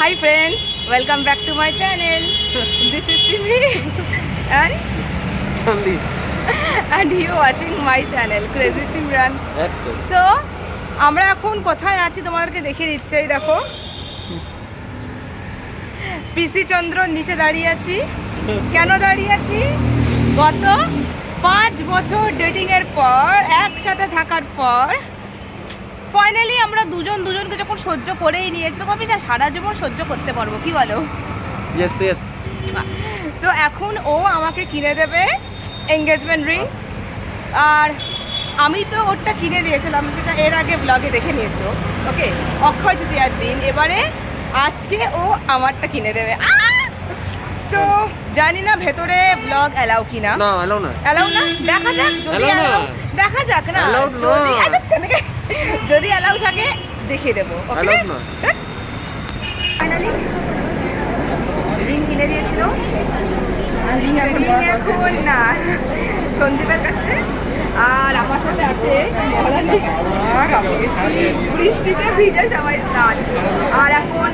Hi friends welcome back to my channel this is Simi and you watching my channel crazy Simran so আমরা এখন কোথায় আছি তোমাদেরকে দেখিয়ে দিচ্ছি দেখো। পিসি চন্দ্র নিচে দাঁড়িয়ে আছি। কেন দাঁড়িয়ে আছি? গত পাঁচ বছর ডেটিংয়ের পর একসাথে থাকার পর ফাইনালি আমরা দুজন দুজনকে যখন সহ্য করেই নিয়েছি তো ভাবি যা সারা জীবন সহ্য করতে পারব কি বলো? Yes, yes. সো এখন ও আমাকে কিনে দেবে এঙ্গেজমেন্ট রিং আর আমি তো ওরটা কিনে দিয়েছিলাম যেটা এর আগে ব্লগে দেখে নিয়েছো ওকে অক্ষয় তৃতীয়ার দিন। এবারে আজকে ও আমারটা কিনে দেবে। তো জানি না ভেতরে ব্লগ অ্যালাউ কিনা। না না। অ্যালাউ না? দেখা যাক যদি দেখা যাক না। Allowed না। যদি যদি অ্যালাউ থাকে দেখিয়ে দেবো ফাইনালি রিং কিনে দিয়েছিল। রিং এখন না সন্দীপের কাছে। আর আমার সাথে আছে বৃষ্টিতে ভিজে সবাই স্নান। আর এখন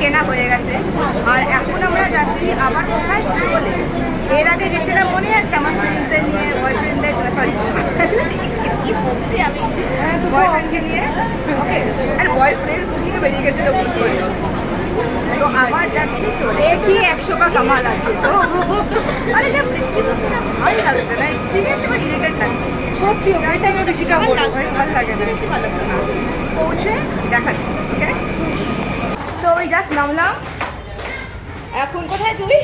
কেনা হয়ে গেছে। আর এখন আমরা যাচ্ছি আবার কোথায় সোলে এর আগে গেছিলাম মনে আছে আমার ফ্রেন্ডসদের নিয়ে বয়ফ্রেন্ডদের সরি কি বলছি আমি বয়ফ্রেন্ডকে নিয়ে ওকে আর বয়ফ্রেন্ডস নিয়ে বেরিয়ে গেছিল। তো আবার যাচ্ছি কি একশো কা কামাল আছে তো আরে যা বৃষ্টি পড়ছে না ভালো লাগছে না সিরিয়াসলি আমার ইরিটেট লাগছে সত্যি ওই টাইমে বেশিটা ভালো ভালো লাগে না ভালো লাগছে না পৌঁছে দেখাচ্ছি ওকে সো ওই জাস্ট নামলাম এখন কোথায় তুই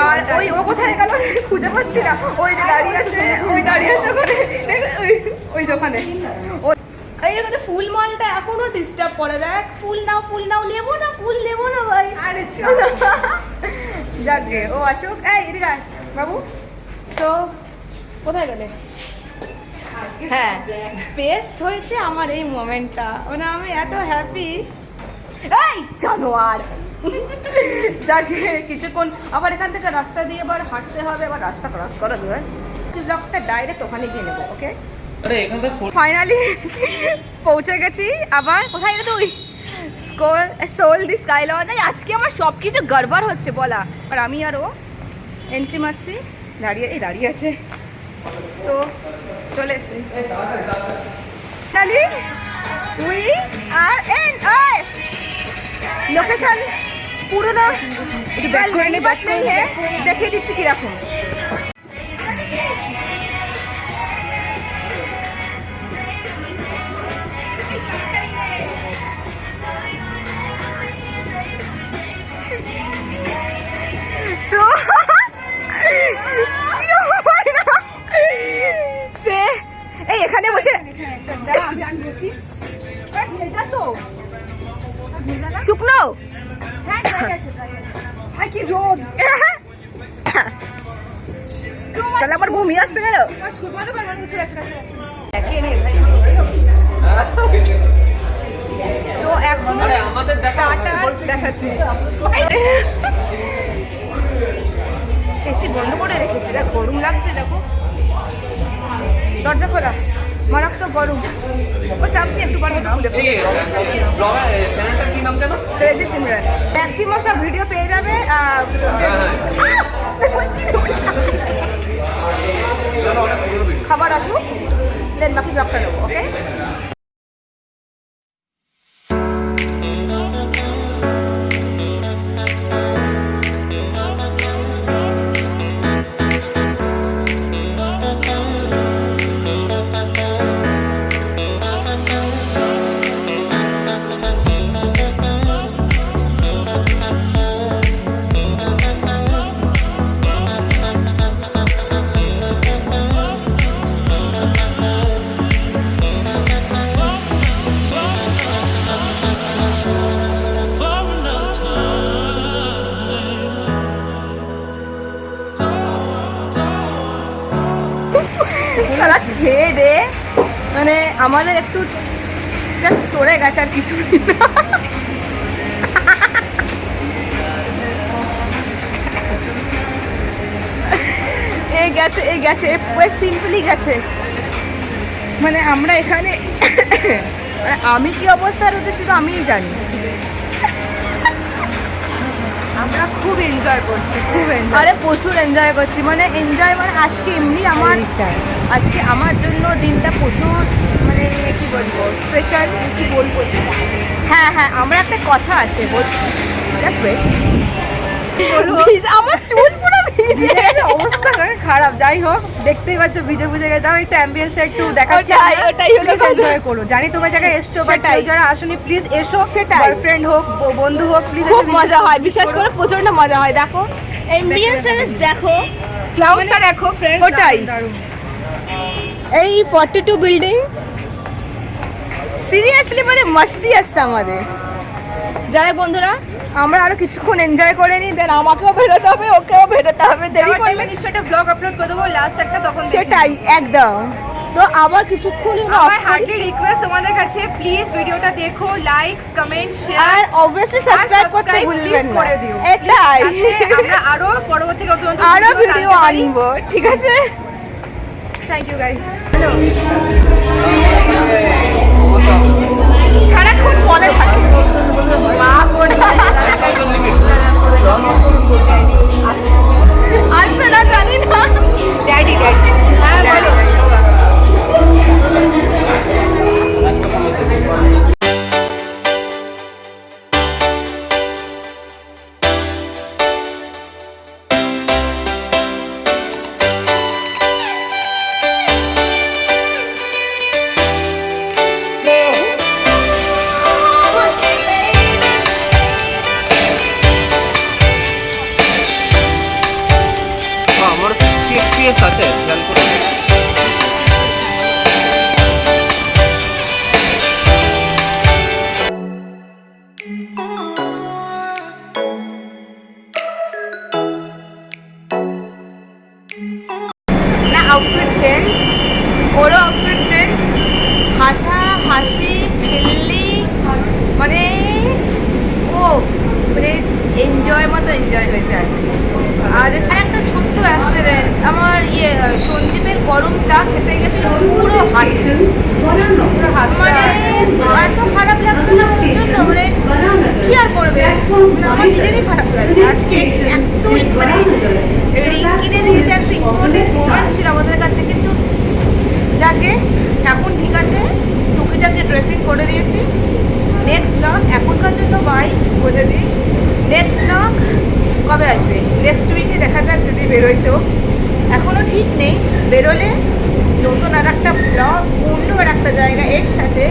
আর ওই ও কোথায় গেল? খুঁজে পাচ্ছি না। ওই যে দাঁড়িয়ে আছে ওই দাঁড়িয়ে আছে ওখানে। ওই- যে ওখানে। ফুল মালটা এখনও ডিস্টার্ব করে দেখ ফুল নাও ফুল নাও নেব না ফুল নেব না ভাই। আরে যাকে ও আসুক। এই এদিকে বাবু। সো কোথায় গেলে? হ্যাঁ বেস্ট হয়েছে আমার এই মোমেন্টটা মানে আমি এত হ্যাপি এই জানোয়ার যাকে কিছুক্ষণ। আবার এখান থেকে রাস্তা দিয়ে আবার হাঁটতে হবে আবার রাস্তা ক্রস করা দেবে ব্লগটা ডাইরেক্ট ওখানে গিয়ে নেব ওকে ফাইনালি পৌঁছে গেছি আবার। কোথায় তুই? সোল দি স্কাই আজকে আমার সব কিছু গড়বড় হচ্ছে বলা। আর আমি আর ও এন্ট্রি মারছি। দাঁড়িয়ে এই দাঁড়িয়ে আছে। তো চলে এসছি। উই আর এন লোকেশন পুরোনো back হ্যাঁ দেখিয়ে দিচ্ছি কি করে তো এখন দেখা দেখাচ্ছি এসি বন্ধ করে রেখেছি দেখ গরম লাগছে দেখো। দরজা খোলা মারাত্মক গরম। ও চাপ দিয়ে একটু পারবে ক্রেজি সিমরান ম্যাক্সিমাম সব ভিডিও পেয়ে যাবে আহ, খাবার আসুক দেন বাকি ব্লগটা নেব ওকে আমাদের একটু জাস্ট চড়ে গেছে আর কিছু এই গেছে এই গেছে পুরো সিম্পলি গেছে। মানে আমরা এখানে মানে আমি কি অবস্থা রয়েছে শুধু আমিই জানি। আমরা খুব এনজয় করছি খুব এনজয় আরে প্রচুর এনজয় করছি মানে এনজয় মানে আজকে এমনি আমার আজকে আমার জন্য দিনটা প্রচুর মানে কি বলব স্পেশাল কি বলব হ্যাঁ হ্যাঁ আমার একটা কথা আছে বলছি আমার চুল পুরো ভিজে। অবস্থা খারাপ। যাই হোক দেখতেই পাচ্ছ ভিজে ভিজে গেছে। আমি একটু অ্যাম্বিয়েন্সটা একটু দেখাচ্ছি। ওটাই, হলো। এনজয় করো। জানি তোমার জায়গায় এসছো বাট সেটাই। যারা আসনি প্লিজ এসো। সেটাই। বয়ফ্রেন্ড হোক ব- বন্ধু হোক প্লিজ খুব মজা হয় বিশ্বাস করে প্রচণ্ড মজা হয় দেখো। এমবিএস দেখো। ক্লাউডটা দেখো ফ্রেন্ড ওটাই। এই ফর্টি টু বিল্ডিং সিরিয়াসলি মানে মাস্তি আসছে আমাদের। যাই বন্ধুরা আমরা আরও কিছুক্ষণ এনজয় করে নিই দেন আমাকেও বেরোতে হবে ওকেও বেরোতে হবে দেরি করলে নিশ্চয়ই একটা ব্লগ আপলোড করে দেবো লাস্ট একটা তখন সেটাই একদম। তো আবার কিছুক্ষণ আমার হার্ডলি রিকোয়েস্ট তোমাদের কাছে প্লিজ ভিডিওটা দেখো লাইক কমেন্ট আর শেয়ার অবভিয়াসলি সাবস্ক্রাইব করতে ভুলবেন না। এটাই। আমরা আরও পরবর্তী আরও ভিডিও আনব ঠিক আছে? Thank you Hello. সারাক্ষণ ফলে থাকে। মা ওরও আউটফিট চেঞ্জ হাসা, হাসি, খেললি মানে ও মানে এনজয় মতো এনজয় হয়েছে আজকে। আর একটা ছোট্ট অ্যাক্সিডেন্ট আমার ইয়ে সন্দীপের গরম চা খেতে গেছিল পুরো হাতে। মানে এত খারাপ লাগছে না প্রচণ্ড মানে কি আর করবে? আমার নিজেরই খারাপ লাগছে। আজকে এত মানে রিং কিনে দিয়েছে একটা ইম্পর্টেন্ট মোমেন্ট ছিল আমাদের কাছে, কিন্তু যাকে এখন ঠিক আছে টুকিটাকে ড্রেসিং করে দিয়েছি। নেক্সট ব্লগ এখনকার জন্য বাই বলে দিই। নেক্সট ব্লগ কবে আসবে? নেক্সট উইকে দেখা যাক যদি বেরোয় তো। এখনও ঠিক নেই বেরোলে নতুন আর একটা ব্লগ অন্য আর একটা জায়গা এর সাথে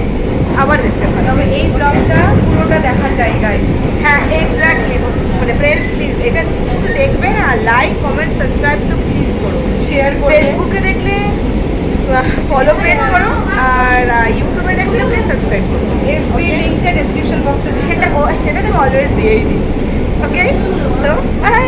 আবার দেখতে পারো তবে এই ব্লগটা পুরোটা দেখা গাইস হ্যাঁ এক্স্যাক্টলি মানে ফ্রেন্ডস প্লিজ এটা শুধু দেখবে না লাইক কমেন্ট সাবস্ক্রাইব তো প্লিজ করো। শেয়ার করে ফেসবুকে ফলো পেজ করো আর ইউটিউবে দেখলে ওকে সাবস্ক্রাইব করো। এফবি লিঙ্কটা ডিসক্রিপশন বক্সে সেটা সেটা তো অলওয়েজ দিয়েই দিই ওকে সো বাই